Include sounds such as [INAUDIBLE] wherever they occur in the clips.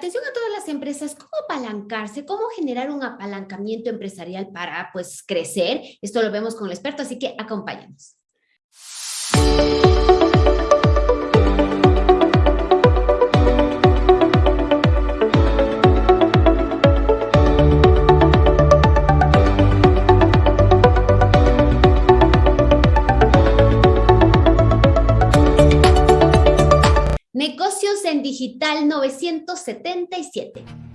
Atención a todas las empresas, ¿cómo apalancarse? ¿Cómo generar un apalancamiento empresarial para pues crecer? Esto lo vemos con el experto, así que acompáñanos. En Digital 977.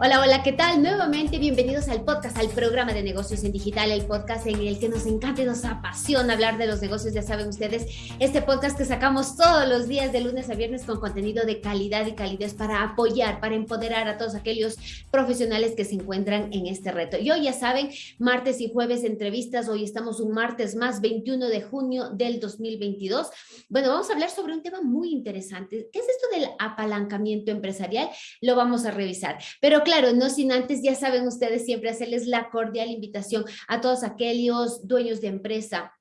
Hola, hola, ¿qué tal? Nuevamente bienvenidos al podcast, al programa de negocios en digital, el podcast en el que nos encanta y nos apasiona hablar de los negocios, ya saben ustedes, este podcast que sacamos todos los días de lunes a viernes con contenido de calidad y calidez para apoyar, para empoderar a todos aquellos profesionales que se encuentran en este reto. Y hoy ya saben, martes y jueves entrevistas, hoy estamos un martes más, 21 de junio del 2022. Bueno, vamos a hablar sobre un tema muy interesante. ¿Qué es esto del apalancamiento empresarial? Lo vamos a revisar. Pero claro, no sin antes, ya saben ustedes siempre hacerles la cordial invitación a todos aquellos dueños de empresa,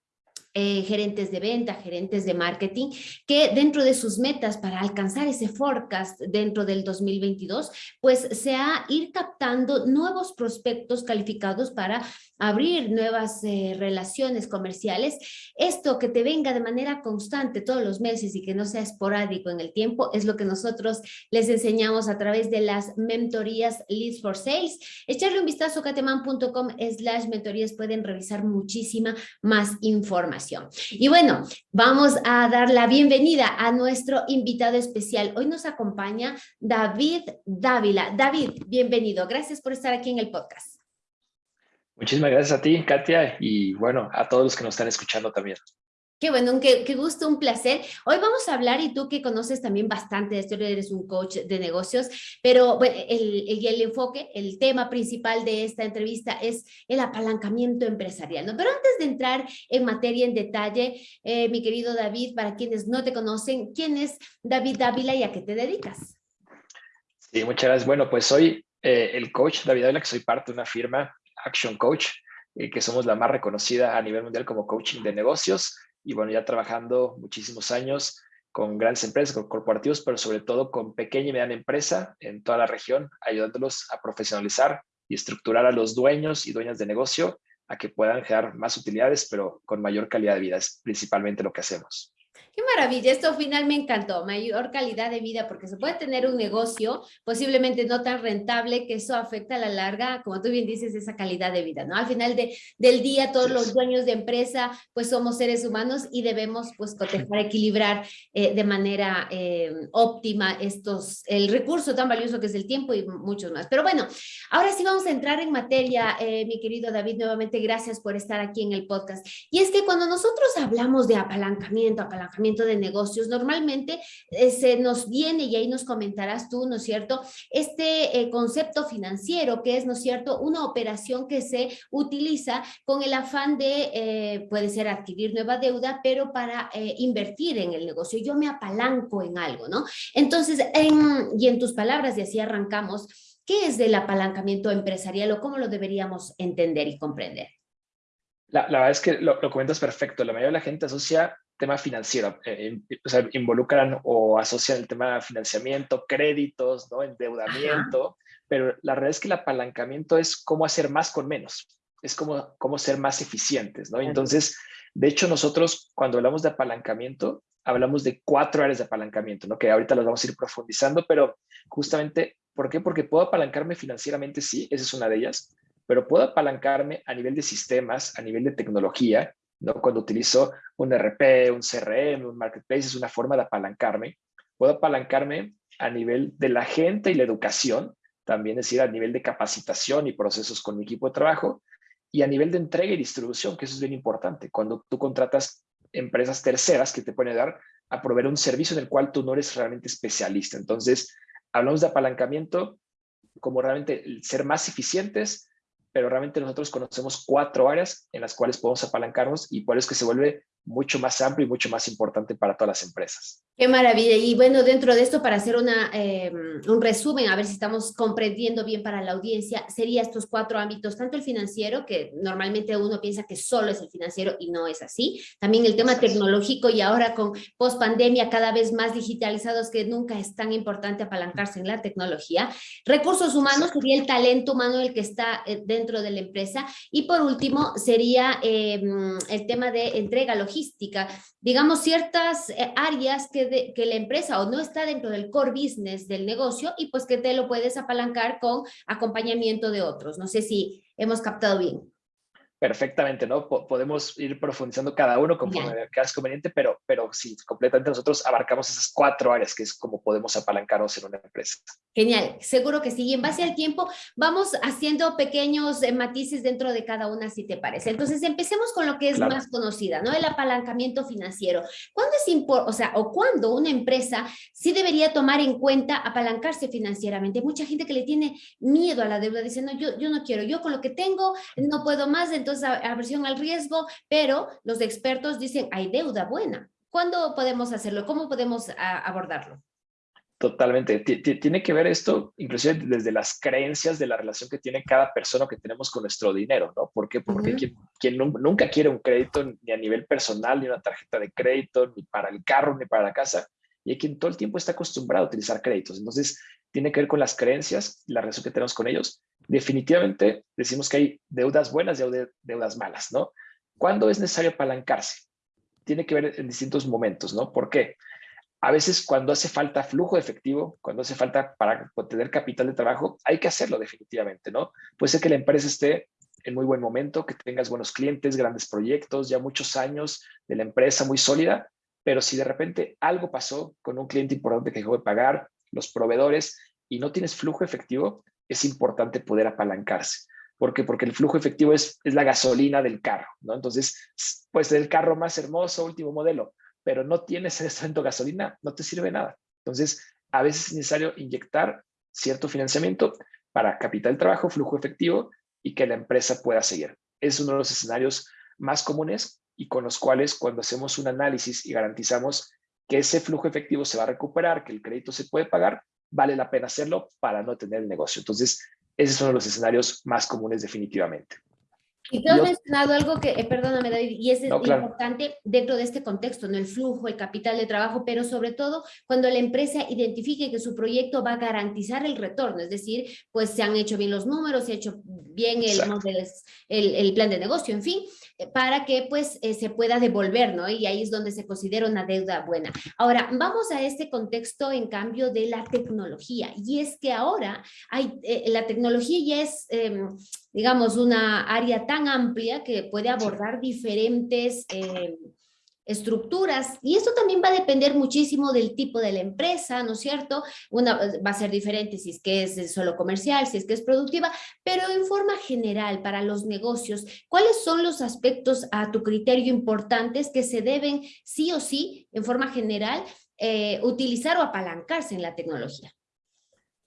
eh, gerentes de venta, gerentes de marketing, que dentro de sus metas para alcanzar ese forecast dentro del 2022, pues sea ir captando nuevos prospectos calificados para abrir nuevas eh, relaciones comerciales. Esto que te venga de manera constante todos los meses y que no sea esporádico en el tiempo es lo que nosotros les enseñamos a través de las mentorías Leads for Sales. Echarle un vistazo a cateman.com slash mentorías pueden revisar muchísima más información. Y bueno, vamos a dar la bienvenida a nuestro invitado especial. Hoy nos acompaña David Dávila. David, bienvenido. Gracias por estar aquí en el podcast. Muchísimas gracias a ti, Katia, y bueno, a todos los que nos están escuchando también. Qué bueno, qué, qué, gusto, un placer. Hoy vamos a hablar, y tú que conoces también bastante de esto, eres un coach de negocios, pero bueno, el, el, enfoque, el tema principal de esta entrevista es el apalancamiento empresarial. ¿no? Pero antes de entrar en materia, en detalle, eh, mi querido David, para quienes no te conocen, ¿quién es David Dávila y a qué te dedicas? Sí, muchas gracias. Bueno, pues soy eh, el coach David Dávila, que soy parte de una firma, Action Coach, eh, que somos la más reconocida a nivel mundial como coaching de negocios y bueno, ya trabajando muchísimos años con grandes empresas, con corporativos, pero sobre todo con pequeña y mediana empresa en toda la región, ayudándolos a profesionalizar y estructurar a los dueños y dueñas de negocio a que puedan generar más utilidades, pero con mayor calidad de vida. Es principalmente lo que hacemos. Qué maravilla, esto final me encantó, mayor calidad de vida, porque se puede tener un negocio posiblemente no tan rentable que eso afecta a la larga, como tú bien dices, esa calidad de vida, ¿no? Al final de, del día, todos los dueños de empresa, pues somos seres humanos y debemos, pues, cotejar, equilibrar eh, de manera eh, óptima estos, el recurso tan valioso que es el tiempo y muchos más. Pero bueno, ahora sí vamos a entrar en materia, eh, mi querido David, nuevamente gracias por estar aquí en el podcast. Y es que cuando nosotros hablamos de apalancamiento, apalancamiento, de negocios. Normalmente eh, se nos viene, y ahí nos comentarás tú, ¿no es cierto? Este eh, concepto financiero que es, ¿no es cierto? Una operación que se utiliza con el afán de, eh, puede ser adquirir nueva deuda, pero para invertir en el negocio. Yo me apalanco en algo, ¿no? Entonces, y en tus palabras, y así arrancamos, ¿qué es del apalancamiento empresarial o cómo lo deberíamos entender y comprender? La, la verdad es que lo, lo, comentas perfecto. La mayoría de la gente asocia tema financiero, eh, o sea, involucran o asocian el tema de financiamiento, créditos, ¿no? endeudamiento, pero la realidad es que el apalancamiento es cómo hacer más con menos, es como cómo ser más eficientes, ¿no? Entonces, de hecho, nosotros cuando hablamos de apalancamiento, hablamos de cuatro áreas de apalancamiento, ¿no? Que ahorita las vamos a ir profundizando, pero justamente, ¿por qué? Porque puedo apalancarme financieramente, sí, esa es una de ellas, pero puedo apalancarme a nivel de sistemas, a nivel de tecnología, ¿no? Cuando utilizo un RP, un CRM, un marketplace, es una forma de apalancarme. Puedo apalancarme a nivel de la gente y la educación, también es decir, a nivel de capacitación y procesos con mi equipo de trabajo, y a nivel de entrega y distribución, que eso es bien importante. Cuando tú contratas empresas terceras que te pueden ayudar a proveer un servicio en el cual tú no eres realmente especialista. Entonces, hablamos de apalancamiento como realmente ser más eficientes, pero realmente nosotros conocemos cuatro áreas en las cuales podemos apalancarnos y por eso es que se vuelve mucho más amplio y mucho más importante para todas las empresas. Qué maravilla. Y bueno, dentro de esto, para hacer una, eh, un resumen, a ver si estamos comprendiendo bien para la audiencia, sería estos cuatro ámbitos, tanto el financiero, que normalmente uno piensa que solo es el financiero y no es así, también el tema tecnológico y ahora con post pandemia cada vez más digitalizados que nunca es tan importante apalancarse en la tecnología. Recursos humanos sería el talento humano el que está eh, dentro de la empresa. Y por último sería eh, el tema de entrega logística, digamos ciertas áreas que que la empresa o no está dentro del core business del negocio y pues que te lo puedes apalancar con acompañamiento de otros. No sé si hemos captado bien perfectamente, ¿no? podemos ir profundizando cada uno conforme veas conveniente, pero, pero sí, completamente nosotros abarcamos esas cuatro áreas que es como podemos apalancarnos en una empresa. Genial, seguro que sí. Y en base al tiempo vamos haciendo pequeños eh, matices dentro de cada una, si te parece. Entonces, empecemos con lo que es más conocida, ¿no? El apalancamiento financiero. ¿Cuándo es importante, o sea, o cuándo una empresa sí debería tomar en cuenta apalancarse financieramente? mucha gente que le tiene miedo a la deuda, dice, no, yo, yo no quiero, yo con lo que tengo no puedo más, entonces aversión al riesgo, pero los expertos dicen, hay deuda buena. ¿Cuándo podemos hacerlo? ¿Cómo podemos abordarlo? Totalmente. Tiene que ver esto, inclusive desde las creencias de la relación que tiene cada persona que tenemos con nuestro dinero, ¿no? ¿Por qué? Porque quien, nunca quiere un crédito ni a nivel personal, ni una tarjeta de crédito, ni para el carro, ni para la casa, y hay quien todo el tiempo está acostumbrado a utilizar créditos. Entonces, tiene que ver con las creencias, la relación que tenemos con ellos. Definitivamente decimos que hay deudas buenas y deudas malas, ¿no? ¿Cuándo es necesario apalancarse? Tiene que ver en distintos momentos, ¿no? ¿Por qué? A veces cuando hace falta flujo efectivo, cuando hace falta para obtener capital de trabajo, hay que hacerlo definitivamente, ¿no? Puede ser que la empresa esté en muy buen momento, que tengas buenos clientes, grandes proyectos, ya muchos años de la empresa muy sólida, pero si de repente algo pasó con un cliente importante que dejó de pagar, los proveedores, y no tienes flujo efectivo, es importante poder apalancarse. ¿Por qué? Porque el flujo efectivo es, es la gasolina del carro, ¿no? Entonces, pues el carro más hermoso, último modelo, pero no tienes en este momento gasolina, no te sirve nada. Entonces, a veces es necesario inyectar cierto financiamiento para capital trabajo, flujo efectivo y que la empresa pueda seguir. Es uno de los escenarios más comunes y con los cuales cuando hacemos un análisis y garantizamos que ese flujo efectivo se va a recuperar, que el crédito se puede pagar, vale la pena hacerlo para no tener el negocio. Entonces, ese es uno de los escenarios más comunes definitivamente. Y tú has mencionado algo que, eh, perdóname David, y es importante dentro de este contexto, ¿no? el flujo, el capital de trabajo, pero sobre todo cuando la empresa identifique que su proyecto va a garantizar el retorno, es decir, pues se han hecho bien los números, se ha hecho bien el, el, el plan de negocio, en fin, eh, para que pues eh, se pueda devolver, ¿no? Y ahí es donde se considera una deuda buena. Ahora, vamos a este contexto en cambio de la tecnología, y es que ahora hay, la tecnología ya es em, digamos, una área tan amplia que puede abordar diferentes eh, estructuras y esto también va a depender muchísimo del tipo de la empresa, ¿no es cierto? Una va a ser diferente si es que es solo comercial, si es que es productiva, pero en forma general para los negocios, ¿cuáles son los aspectos a tu criterio importantes que se deben sí o sí, en forma general, eh, utilizar o apalancarse en la tecnología?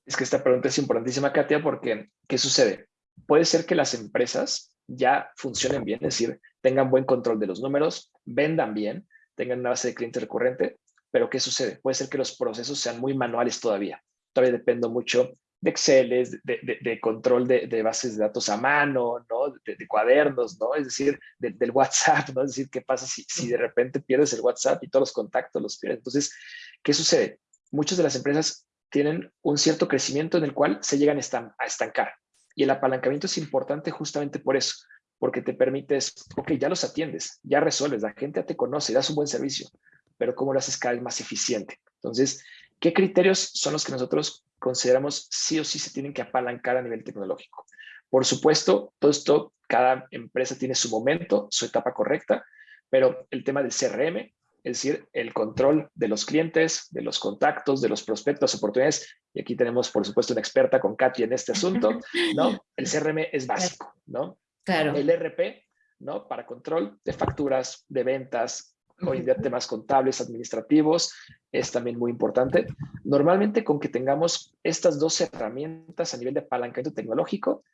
Es que esta pregunta es importantísima, Katia, porque ¿qué sucede? Puede ser que las empresas ya funcionen bien, es decir, tengan buen control de los números, vendan bien, tengan una base de clientes recurrente, pero ¿qué sucede? Puede ser que los procesos sean muy manuales todavía. Todavía dependo mucho de Excel, de, control de, bases de datos a mano, ¿no? de, cuadernos, ¿no? es decir, del WhatsApp, ¿no? es decir, ¿qué pasa si, si de repente pierdes el WhatsApp y todos los contactos los pierdes? Entonces, ¿qué sucede? Muchas de las empresas tienen un cierto crecimiento en el cual se llegan a estancar. Y el apalancamiento es importante justamente por eso, porque te permites, ok, ya los atiendes, ya resuelves, la gente te conoce, das un buen servicio, pero ¿cómo lo haces cada vez más eficiente? Entonces, ¿qué criterios son los que nosotros consideramos sí o sí se tienen que apalancar a nivel tecnológico? Por supuesto, todo esto, cada empresa tiene su momento, su etapa correcta, pero el tema del CRM es decir, el control de los clientes, de los contactos, de los prospectos, oportunidades. Y aquí tenemos, por supuesto, una experta con Katy en este asunto, [LAUGHS] ¿no? El CRM es básico, ¿no? Claro. El RP, ¿no? Para control de facturas, de ventas, hoy en día temas contables, administrativos, es también muy importante. Normalmente con que tengamos estas dos herramientas a nivel de apalancamiento tecnológico,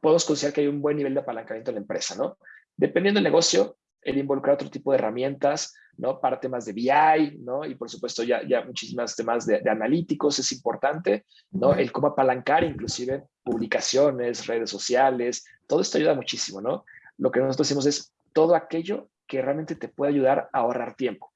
podemos considerar que hay un buen nivel de apalancamiento en la empresa, ¿no? Dependiendo del negocio, el involucrar otro tipo de herramientas, ¿no? Para temas de BI, ¿no? Y por supuesto ya, ya muchísimas temas de, analíticos es importante, ¿no? El cómo apalancar inclusive publicaciones, redes sociales, todo esto ayuda muchísimo, ¿no? Lo que nosotros hacemos es todo aquello que realmente te puede ayudar a ahorrar tiempo.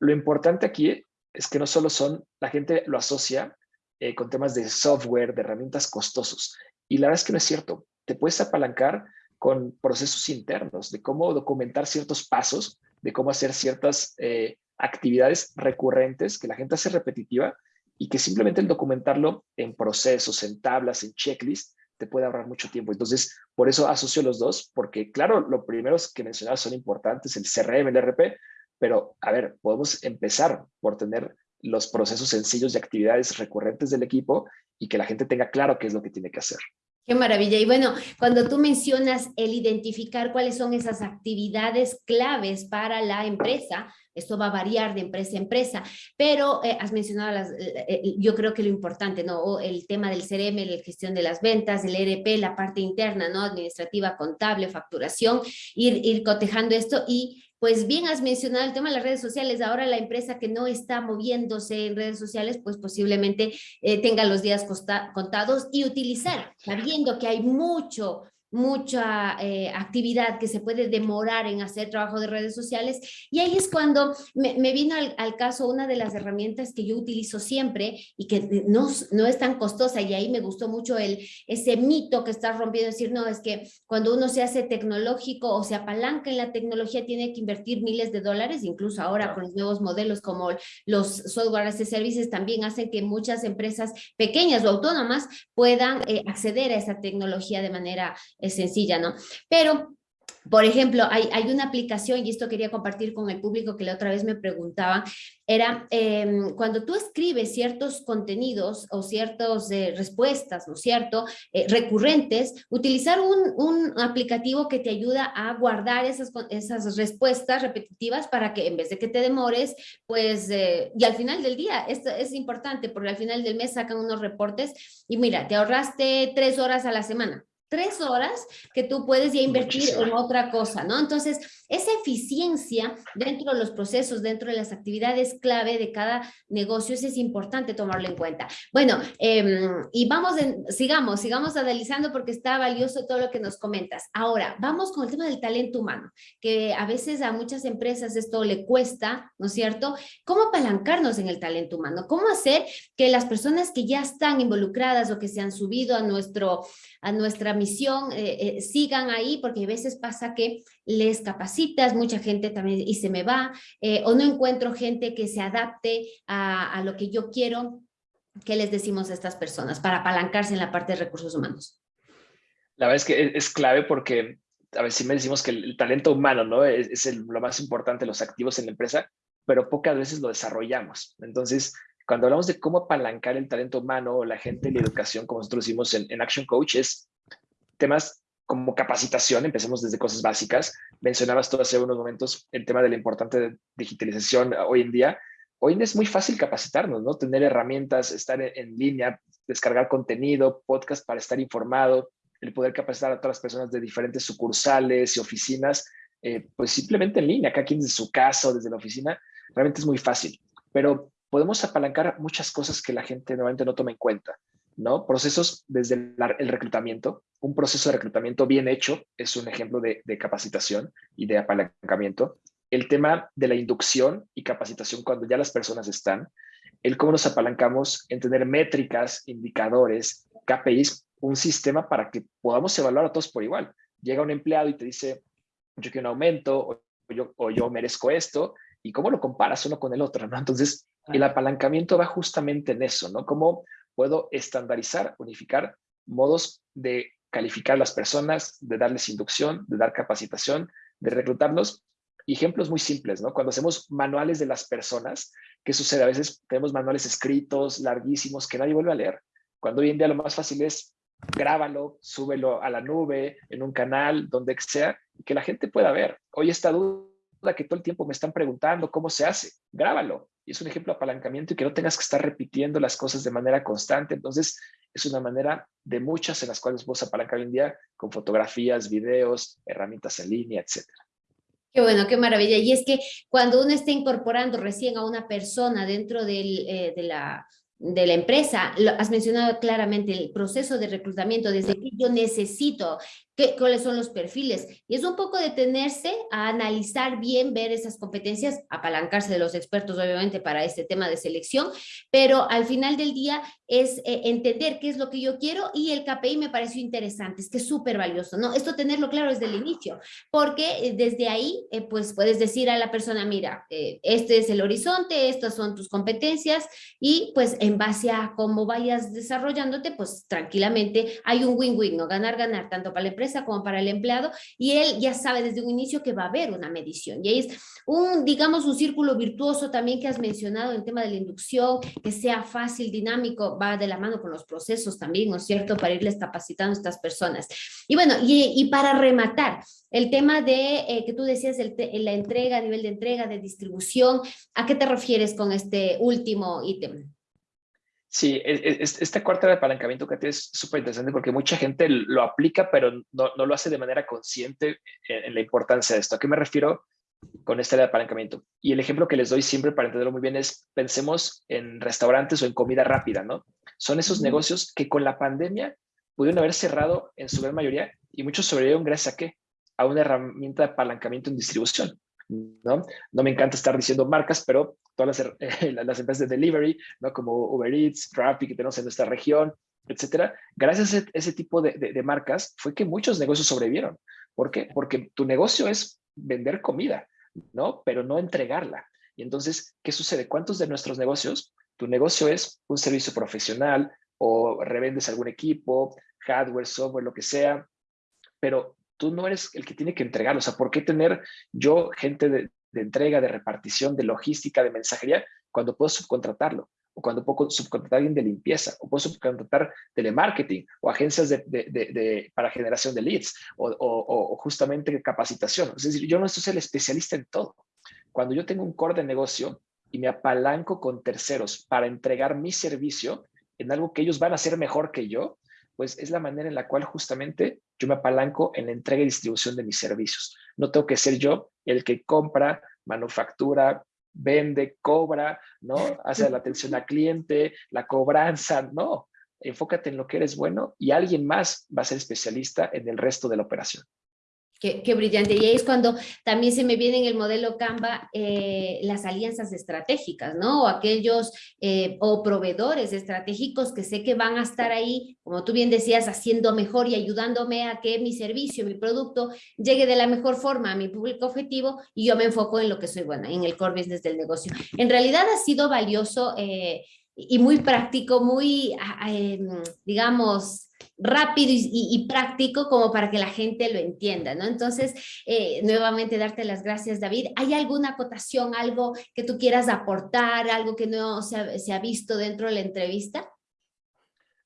Lo importante aquí es que no solo son, la gente lo asocia eh, con temas de software, de herramientas costosos. Y la verdad es que no es cierto. Te puedes apalancar con procesos internos, de cómo documentar ciertos pasos, de cómo hacer ciertas eh, actividades recurrentes que la gente hace repetitiva y que simplemente el documentarlo en procesos, en tablas, en checklist, te puede ahorrar mucho tiempo. Entonces, por eso asocio los dos, porque claro, lo primero que mencionabas son importantes, el CRM, el RP, pero a ver, podemos empezar por tener los procesos sencillos y actividades recurrentes del equipo y que la gente tenga claro qué es lo que tiene que hacer. Qué maravilla. Y bueno, cuando tú mencionas el identificar cuáles son esas actividades claves para la empresa, esto va a variar de empresa a empresa, pero eh, has mencionado, las, eh, eh, yo creo que lo importante, ¿no? El tema del CRM, la gestión de las ventas, el ERP, la parte interna, ¿no? Administrativa, contable, facturación, ir, ir cotejando esto y pues bien has mencionado el tema de las redes sociales. Ahora la empresa que no está moviéndose en redes sociales, pues posiblemente tenga los días contados y utilizar, sabiendo que hay mucho mucha eh, actividad que se puede demorar en hacer trabajo de redes sociales. Y ahí es cuando me, vino al, caso una de las herramientas que yo utilizo siempre y que no, no es tan costosa. Y ahí me gustó mucho el, ese mito que está rompiendo, decir, no, es que cuando uno se hace tecnológico o se apalanca en la tecnología tiene que invertir miles de dólares, incluso ahora con los nuevos modelos como los software as services también hacen que muchas empresas pequeñas o autónomas puedan eh, acceder a esa tecnología de manera sencilla, ¿no? Pero por ejemplo, hay, hay, una aplicación, y esto quería compartir con el público que la otra vez me preguntaba, era em, cuando tú escribes ciertos contenidos o ciertas eh, respuestas, ¿no es cierto?, eh, recurrentes, utilizar un, un, aplicativo que te ayuda a guardar esas, esas respuestas repetitivas para que en vez de que te demores, pues, eh, y al final del día, esto es importante porque al final del mes sacan unos reportes y mira, te ahorraste tres horas a la semana, tres horas que tú puedes ya invertir en otra cosa, ¿no? Entonces, esa eficiencia dentro de los procesos, dentro de las actividades clave de cada negocio, es importante tomarlo en cuenta. Bueno, em, y vamos, en, sigamos, sigamos analizando porque está valioso todo lo que nos comentas. Ahora, vamos con el tema del talento humano, que a veces a muchas empresas esto le cuesta, ¿no es cierto? ¿Cómo apalancarnos en el talento humano? ¿Cómo hacer que las personas que ya están involucradas o que se han subido a, nuestro, a nuestra misión eh, eh, sigan ahí? Porque a veces pasa que les capacitas, mucha gente también y se me va, eh, o no encuentro gente que se adapte a, lo que yo quiero. ¿Qué les decimos a estas personas para apalancarse en la parte de recursos humanos? La verdad es que es, clave porque a veces me decimos que el, talento humano ¿no? es, lo más importante, los activos en la empresa, pero pocas veces lo desarrollamos. Entonces, cuando hablamos de cómo apalancar el talento humano o la gente la educación, como nosotros decimos en, en Action Coach, es temas como capacitación, empecemos desde cosas básicas. Mencionabas tú hace unos momentos el tema de la importante digitalización hoy en día. Hoy en día es muy fácil capacitarnos, ¿no? Tener herramientas, estar en, línea, descargar contenido, podcast para estar informado, el poder capacitar a todas las personas de diferentes sucursales y oficinas, eh, pues simplemente en línea, cada quien desde su casa o desde la oficina, realmente es muy fácil. Pero podemos apalancar muchas cosas que la gente normalmente no toma en cuenta. ¿No? Procesos desde el, reclutamiento. Un proceso de reclutamiento bien hecho es un ejemplo de, capacitación y de apalancamiento. El tema de la inducción y capacitación cuando ya las personas están. El cómo nos apalancamos en tener métricas, indicadores, KPIs, un sistema para que podamos evaluar a todos por igual. Llega un empleado y te dice, yo quiero un aumento o yo, o yo merezco esto, y cómo lo comparas uno con el otro, ¿no? Entonces, el apalancamiento va justamente en eso, ¿no? Cómo puedo estandarizar, unificar modos de calificar a las personas, de darles inducción, de dar capacitación, de reclutarlos. ejemplos muy simples, ¿no? Cuando hacemos manuales de las personas, ¿qué sucede? A veces tenemos manuales escritos, larguísimos, que nadie vuelve a leer. Cuando hoy en día lo más fácil es grábalo, súbelo a la nube, en un canal, donde sea, que la gente pueda ver. Hoy esta duda que todo el tiempo me están preguntando cómo se hace, grábalo, y es un ejemplo de apalancamiento y que no tengas que estar repitiendo las cosas de manera constante. Entonces, es una manera de muchas en las cuales vos apalancar hoy en día con fotografías, videos, herramientas en línea, etcétera. Qué bueno, qué maravilla. Y es que cuando uno está incorporando recién a una persona dentro del, eh, de la de la empresa, lo, has mencionado claramente el proceso de reclutamiento, desde que yo necesito qué, cuáles son los perfiles. Y es un poco detenerse a analizar bien, ver esas competencias, apalancarse de los expertos, obviamente, para este tema de selección, pero al final del día es eh, entender qué es lo que yo quiero y el KPI me pareció interesante, es que es súper valioso, ¿no? Esto tenerlo claro desde el inicio, porque eh, desde ahí, eh, pues puedes decir a la persona, mira, este es el horizonte, estas son tus competencias y pues en base a cómo vayas desarrollándote, pues tranquilamente hay un win-win, ¿no? Ganar, ganar, tanto para la empresa como para el empleado y él ya sabe desde un inicio que va a haber una medición. Y ahí es un, digamos, un círculo virtuoso también que has mencionado en tema de la inducción, que sea fácil, dinámico, va de la mano con los procesos también, ¿no es cierto?, para irles capacitando a estas personas. Y bueno, y, para rematar, el tema de eh, que tú decías, el la entrega, nivel de entrega, de distribución, ¿a qué te refieres con este último ítem? Sí, e, e, este cuarto de apalancamiento que es súper interesante porque mucha gente lo aplica, pero no, lo hace de manera consciente en, la importancia de esto. ¿A qué me refiero con este de apalancamiento? Y el ejemplo que les doy siempre para entenderlo muy bien es, pensemos en restaurantes o en comida rápida, ¿no? Son esos negocios que con la pandemia pudieron haber cerrado en su gran mayoría y muchos sobrevivieron gracias a qué? A una herramienta de apalancamiento en distribución. ¿No? No me encanta estar diciendo marcas, pero todas las, [LAUGHS] las empresas de delivery, ¿no? Como Uber Eats, Traffic que tenemos en nuestra región, etcétera. Gracias a ese, tipo de, de, marcas fue que muchos negocios sobrevivieron. ¿Por qué? Porque tu negocio es vender comida, ¿no? Pero no entregarla. Y entonces, ¿qué sucede? ¿Cuántos de nuestros negocios, tu negocio es un servicio profesional o revendes algún equipo, hardware, software, lo que sea, pero tú no eres el que tiene que entregarlo. O sea, ¿por qué tener yo gente de, entrega, de repartición, de logística, de mensajería, cuando puedo subcontratarlo? O cuando puedo subcontratar a alguien de limpieza, o puedo subcontratar telemarketing, o agencias de, para generación de leads, o, o, justamente capacitación. Es decir, yo no soy el especialista en todo. Cuando yo tengo un core de negocio y me apalanco con terceros para entregar mi servicio en algo que ellos van a hacer mejor que yo, pues es la manera en la cual justamente yo me apalanco en la entrega y distribución de mis servicios. No tengo que ser yo el que compra, manufactura, vende, cobra, ¿no? [LAUGHS] Hace la atención al cliente, la cobranza, no. Enfócate en lo que eres bueno y alguien más va a ser especialista en el resto de la operación. Qué, brillante. Y ahí es cuando también se me viene en el modelo Canva eh, las alianzas estratégicas, ¿no? O aquellos eh, o proveedores estratégicos que sé que van a estar ahí, como tú bien decías, haciendo mejor y ayudándome a que mi servicio, mi producto llegue de la mejor forma a mi público objetivo y yo me enfoco en lo que soy buena, en el core business del negocio. En realidad ha sido valioso eh, y muy práctico, muy, ah, em, digamos, rápido y, práctico como para que la gente lo entienda, ¿no? Entonces, eh, nuevamente darte las gracias, David. ¿Hay alguna acotación, algo que tú quieras aportar, algo que no se ha, visto dentro de la entrevista?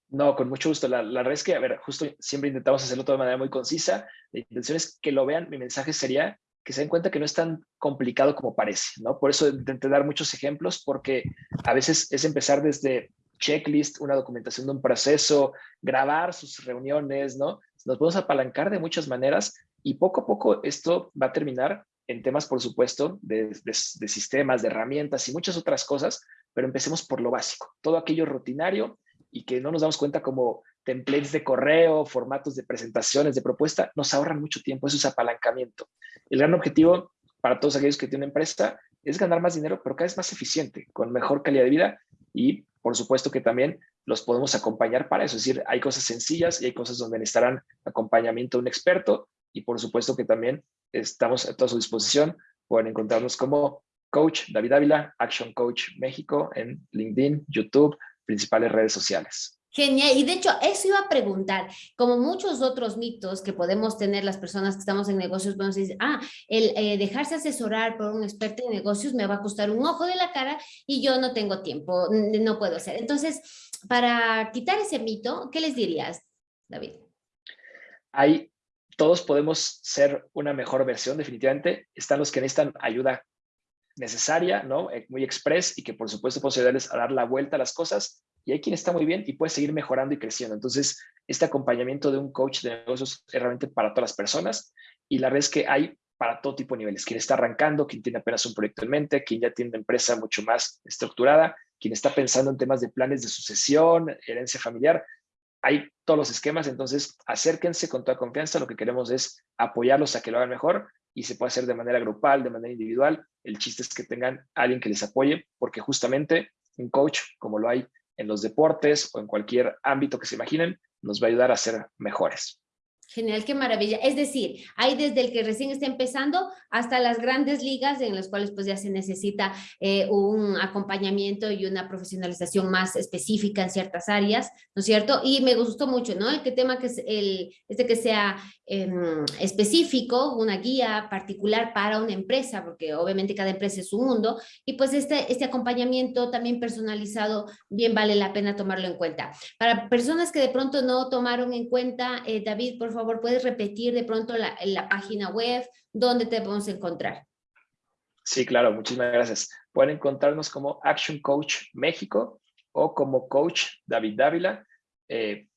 No, con mucho gusto. La, la, verdad es que, a ver, justo siempre intentamos hacerlo de manera muy concisa. La intención es que lo vean. Mi mensaje sería que se den cuenta que no es tan complicado como parece, ¿no? Por eso intenté dar muchos ejemplos, porque a veces es empezar desde checklist, una documentación de un proceso, grabar sus reuniones, ¿no? Nos podemos apalancar de muchas maneras y poco a poco esto va a terminar en temas, por supuesto, de, sistemas, de herramientas y muchas otras cosas, pero empecemos por lo básico, todo aquello rutinario y que no nos damos cuenta como templates de correo, formatos de presentaciones, de propuesta, nos ahorran mucho tiempo, eso es apalancamiento. El gran objetivo para todos aquellos que tienen empresa es ganar más dinero, pero cada vez más eficiente, con mejor calidad de vida y por supuesto que también los podemos acompañar para eso. Es decir, hay cosas sencillas y hay cosas donde necesitarán acompañamiento de un experto y por supuesto que también estamos a toda su disposición. Pueden encontrarnos como Coach David Ávila, Action Coach México en LinkedIn, YouTube, principales redes sociales. Genial, y de hecho eso iba a preguntar, como muchos otros mitos que podemos tener las personas que estamos en negocios, podemos decir, ah, el eh, dejarse asesorar por un experto en negocios me va a costar un ojo de la cara y yo no tengo tiempo, no puedo hacer. Entonces, para quitar ese mito, ¿qué les dirías, David? Hay, todos podemos ser una mejor versión, definitivamente. Están los que necesitan ayuda necesaria, ¿no? Eh, muy express y que por supuesto puedo ayudarles a dar la vuelta a las cosas y hay quien está muy bien y puede seguir mejorando y creciendo. Entonces, este acompañamiento de un coach de negocios es realmente para todas las personas y la verdad es que hay para todo tipo de niveles. Quien está arrancando, quien tiene apenas un proyecto en mente, quien ya tiene una empresa mucho más estructurada, quien está pensando en temas de planes de sucesión, herencia familiar. Hay todos los esquemas, entonces acérquense con toda confianza. Lo que queremos es apoyarlos a que lo hagan mejor y se puede hacer de manera grupal, de manera individual. El chiste es que tengan alguien que les apoye, porque justamente un coach, como lo hay en los deportes o en cualquier ámbito que se imaginen, nos va a ayudar a ser mejores. Genial, qué maravilla. Es decir, hay desde el que recién está empezando hasta las grandes ligas en las cuales pues ya se necesita eh, un acompañamiento y una profesionalización más específica en ciertas áreas, ¿no es cierto? Y me gustó mucho, ¿no? El que tema que es el, este que sea em, específico, una guía particular para una empresa, porque obviamente cada empresa es un mundo, y pues este, este acompañamiento también personalizado bien vale la pena tomarlo en cuenta. Para personas que de pronto no tomaron en cuenta, eh, David, por favor, favor, puedes repetir de pronto la, la página web, dónde te podemos encontrar. Sí, claro, muchísimas gracias. Pueden encontrarnos como Action Coach México o como Coach David Dávila. Eh,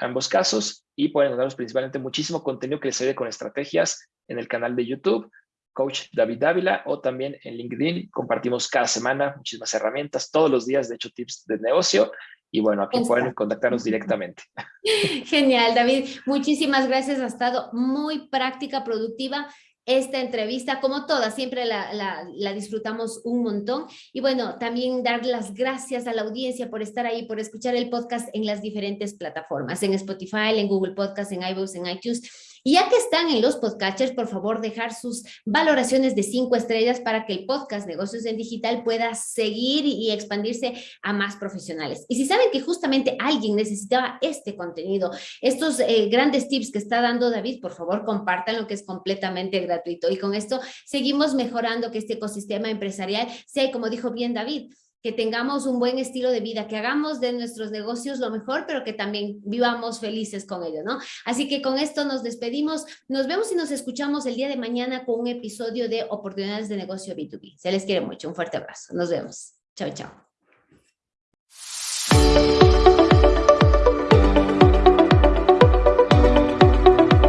ambos casos, y pueden encontrarnos principalmente muchísimo contenido que les ayude con estrategias en el canal de YouTube, Coach David Dávila, o también en LinkedIn. Compartimos cada semana muchísimas herramientas, todos los días, de hecho, tips de negocio, y bueno, aquí pueden contactarnos directamente. [LAUGHS] Genial, David. Muchísimas gracias. Ha estado muy práctica, productiva esta entrevista, como todas, siempre la, la, disfrutamos un montón. Y bueno, también dar las gracias a la audiencia por estar ahí, por escuchar el podcast en las diferentes plataformas, en Spotify, en Google Podcast, en iVoox, en iTunes. Y ya que están en los podcasters, por favor, dejar sus valoraciones de cinco estrellas para que el podcast Negocios en Digital pueda seguir y expandirse a más profesionales. Y si saben que justamente alguien necesitaba este contenido, estos eh, grandes tips que está dando David, por favor, compartan lo que es completamente gratuito. Y con esto seguimos mejorando que este ecosistema empresarial sea, como dijo bien David, que tengamos un buen estilo de vida, que hagamos de nuestros negocios lo mejor, pero que también vivamos felices con ello, ¿no? Así que con esto nos despedimos. Nos vemos y nos escuchamos el día de mañana con un episodio de Oportunidades de Negocio B2B. Se les quiere mucho. Un fuerte abrazo. Nos vemos. Chao, chao.